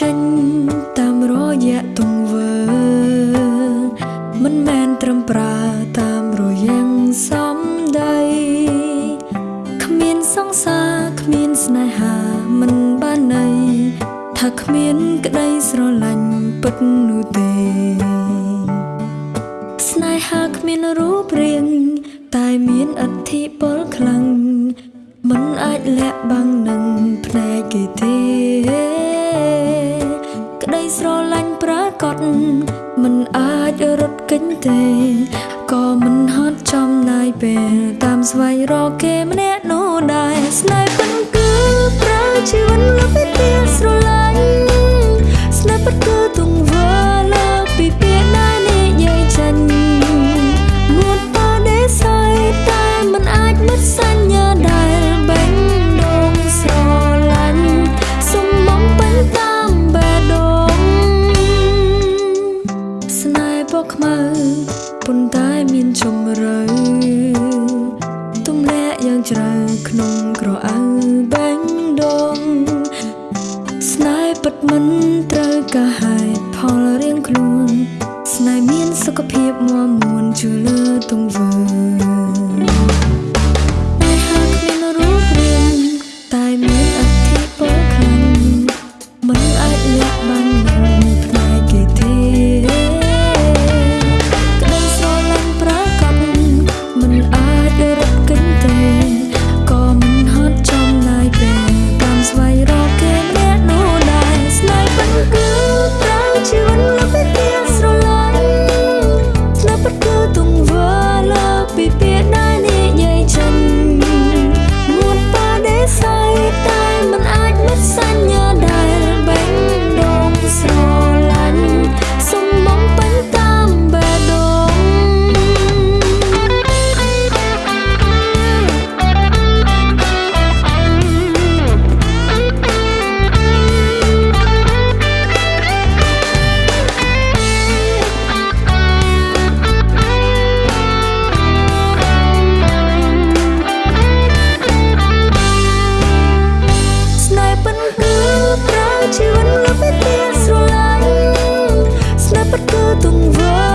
ចេញតាមរយៈទង្វើ មិនមែនត្រឹមប្រើតាមរយ៉ាងសំដីគ្មានសង្សារគ្មានស្នេហាមិនបានន័យថាគ្មានក្តីស្រឡាញ់ពិតនោះទេ ស្នេហាគ្មានរូបរាងតែមានអធិពលខ្លាំងមិនអាចលាក់បាំងនឹងភ្នែកគេទេ ប្រកបមិនអាចរត់គេចទេក៏មិនហត់ចំណាយពេលតាមស្វែងរកគេម្នាក់នោះដែរស្នេហ៍ ប៉ុន្តែមានជម្រៅទម្លាក់យ៉ាងជ្រៅក្នុងក្រអៅបែងដូងស្នេហ៍ពិតមិនត្រូវការហេតុផលរៀងខ្លួន ស្នេហ៍មានសុខភាពមាំមួនជួយលើទង្វើ ជីវិតលើពីទៀតស្រឡាញ់ស្នាប់ពិតគឺទង្វើ